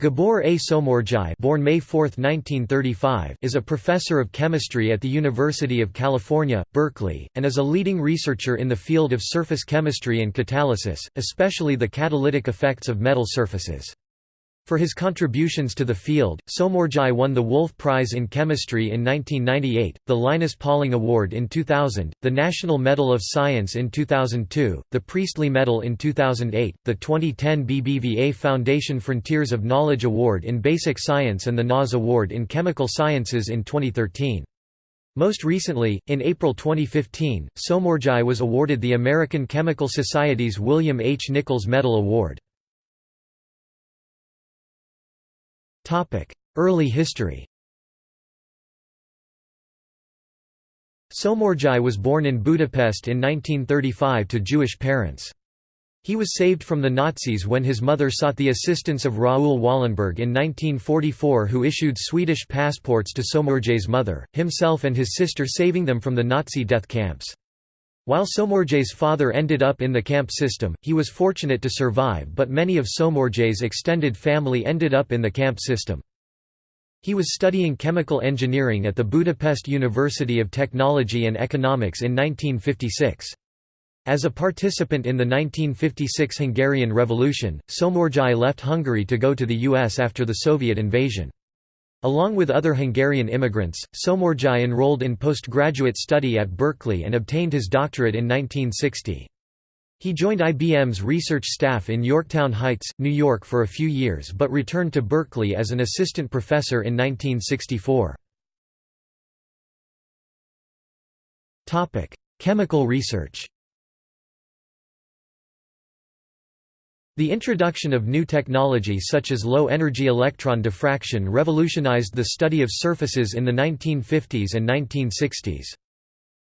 Gabor A. Somorjai born May 4, 1935, is a professor of chemistry at the University of California, Berkeley, and is a leading researcher in the field of surface chemistry and catalysis, especially the catalytic effects of metal surfaces. For his contributions to the field, Somorjai won the Wolf Prize in Chemistry in 1998, the Linus Pauling Award in 2000, the National Medal of Science in 2002, the Priestley Medal in 2008, the 2010 BBVA Foundation Frontiers of Knowledge Award in Basic Science and the NAS Award in Chemical Sciences in 2013. Most recently, in April 2015, Somorjai was awarded the American Chemical Society's William H. Nichols Medal Award. Early history Somorjai was born in Budapest in 1935 to Jewish parents. He was saved from the Nazis when his mother sought the assistance of Raoul Wallenberg in 1944 who issued Swedish passports to Somorjai's mother, himself and his sister saving them from the Nazi death camps. While Somorjai's father ended up in the camp system, he was fortunate to survive but many of Somorjai's extended family ended up in the camp system. He was studying chemical engineering at the Budapest University of Technology and Economics in 1956. As a participant in the 1956 Hungarian Revolution, Somorjai left Hungary to go to the US after the Soviet invasion. Along with other Hungarian immigrants, Somorjai enrolled in postgraduate study at Berkeley and obtained his doctorate in 1960. He joined IBM's research staff in Yorktown Heights, New York for a few years but returned to Berkeley as an assistant professor in 1964. Chemical research The introduction of new technology such as low-energy electron diffraction revolutionized the study of surfaces in the 1950s and 1960s.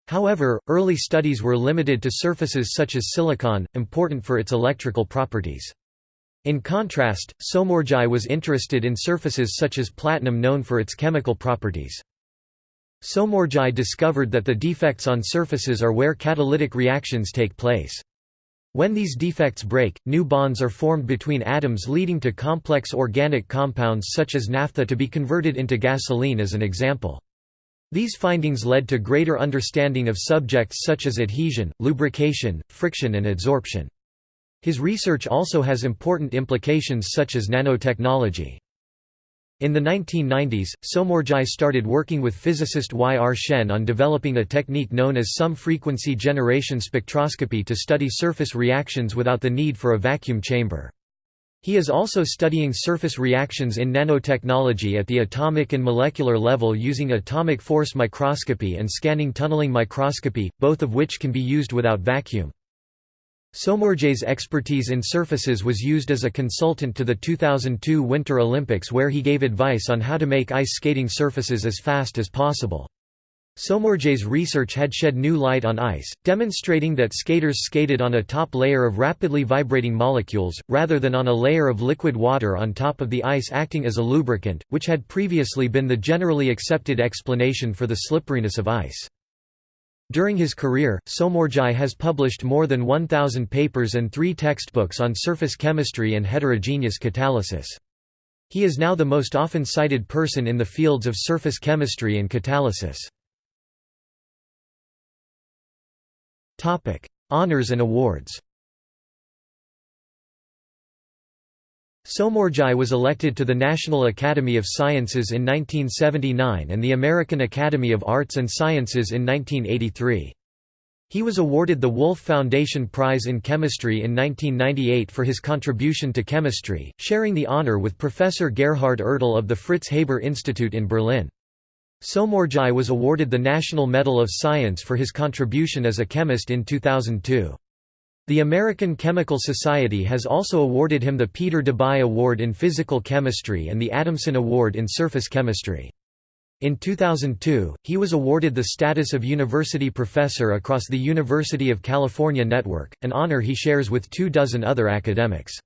However, early studies were limited to surfaces such as silicon, important for its electrical properties. In contrast, Somorjai was interested in surfaces such as platinum known for its chemical properties. Somorjai discovered that the defects on surfaces are where catalytic reactions take place. When these defects break, new bonds are formed between atoms leading to complex organic compounds such as naphtha to be converted into gasoline as an example. These findings led to greater understanding of subjects such as adhesion, lubrication, friction and adsorption. His research also has important implications such as nanotechnology. In the 1990s, Somorjai started working with physicist Y. R. Shen on developing a technique known as sum-frequency generation spectroscopy to study surface reactions without the need for a vacuum chamber. He is also studying surface reactions in nanotechnology at the atomic and molecular level using atomic force microscopy and scanning tunneling microscopy, both of which can be used without vacuum. Somorjai's expertise in surfaces was used as a consultant to the 2002 Winter Olympics where he gave advice on how to make ice skating surfaces as fast as possible. Somorjai's research had shed new light on ice, demonstrating that skaters skated on a top layer of rapidly vibrating molecules, rather than on a layer of liquid water on top of the ice acting as a lubricant, which had previously been the generally accepted explanation for the slipperiness of ice. During his career, Somorjai has published more than 1,000 papers and three textbooks on surface chemistry and heterogeneous catalysis. He is now the most often cited person in the fields of surface chemistry and catalysis. Honours and awards Somorjai was elected to the National Academy of Sciences in 1979 and the American Academy of Arts and Sciences in 1983. He was awarded the Wolf Foundation Prize in Chemistry in 1998 for his contribution to chemistry, sharing the honor with Professor Gerhard Ertl of the Fritz Haber Institute in Berlin. Somorjai was awarded the National Medal of Science for his contribution as a chemist in 2002. The American Chemical Society has also awarded him the Peter Debye Award in Physical Chemistry and the Adamson Award in Surface Chemistry. In 2002, he was awarded the status of university professor across the University of California network, an honor he shares with two dozen other academics.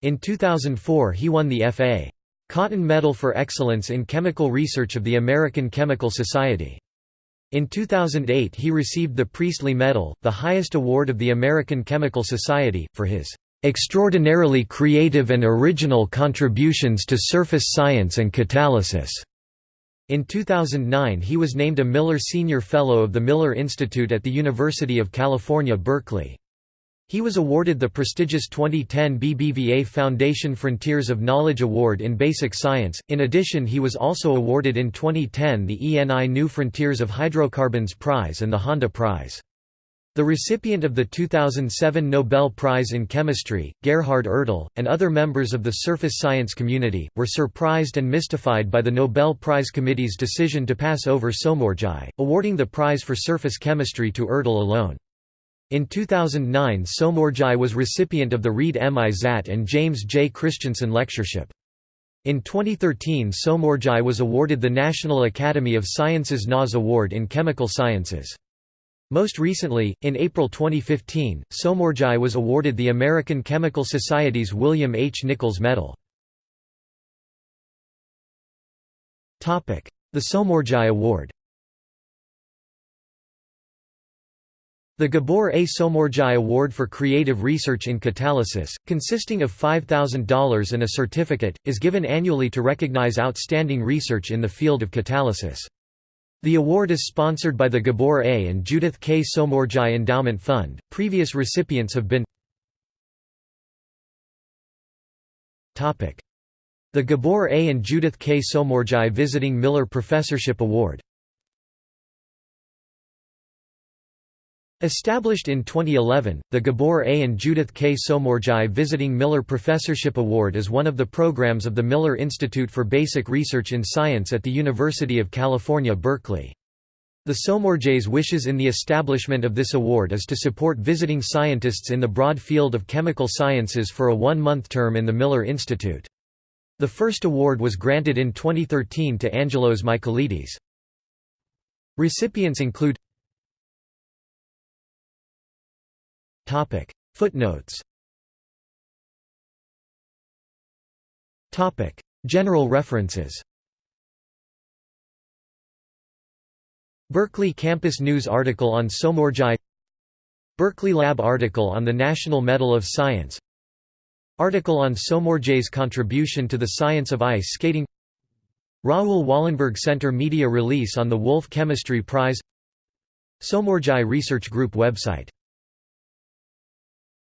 In 2004 he won the F.A. Cotton Medal for Excellence in Chemical Research of the American Chemical Society. In 2008 he received the Priestley Medal, the highest award of the American Chemical Society, for his "...extraordinarily creative and original contributions to surface science and catalysis." In 2009 he was named a Miller Senior Fellow of the Miller Institute at the University of California, Berkeley. He was awarded the prestigious 2010 BBVA Foundation Frontiers of Knowledge Award in Basic Science. In addition, he was also awarded in 2010 the ENI New Frontiers of Hydrocarbons Prize and the Honda Prize. The recipient of the 2007 Nobel Prize in Chemistry, Gerhard Ertl, and other members of the surface science community, were surprised and mystified by the Nobel Prize Committee's decision to pass over Somorjai, awarding the prize for surface chemistry to Ertl alone. In 2009 Somorjai was recipient of the Reed M. Izatt and James J. Christensen Lectureship. In 2013 Somorjai was awarded the National Academy of Sciences NAS Award in Chemical Sciences. Most recently, in April 2015, Somorjai was awarded the American Chemical Society's William H. Nichols Medal. The Somorjai Award The Gabor A. Somorjai Award for Creative Research in Catalysis, consisting of $5,000 and a certificate, is given annually to recognize outstanding research in the field of catalysis. The award is sponsored by the Gabor A. and Judith K. Somorjai Endowment Fund. Previous recipients have been The Gabor A. and Judith K. Somorjai Visiting Miller Professorship Award Established in 2011, the Gabor A. and Judith K. Somorjai Visiting Miller Professorship Award is one of the programs of the Miller Institute for Basic Research in Science at the University of California, Berkeley. The Somorjais' wishes in the establishment of this award is to support visiting scientists in the broad field of chemical sciences for a one-month term in the Miller Institute. The first award was granted in 2013 to Angelos Michaelides. Recipients include Footnotes. General references. Berkeley Campus News article on Somorjai. Berkeley Lab article on the National Medal of Science. Article on Somorjai's contribution to the science of ice skating. Raoul Wallenberg Center media release on the Wolf Chemistry Prize. Somorjai Research Group website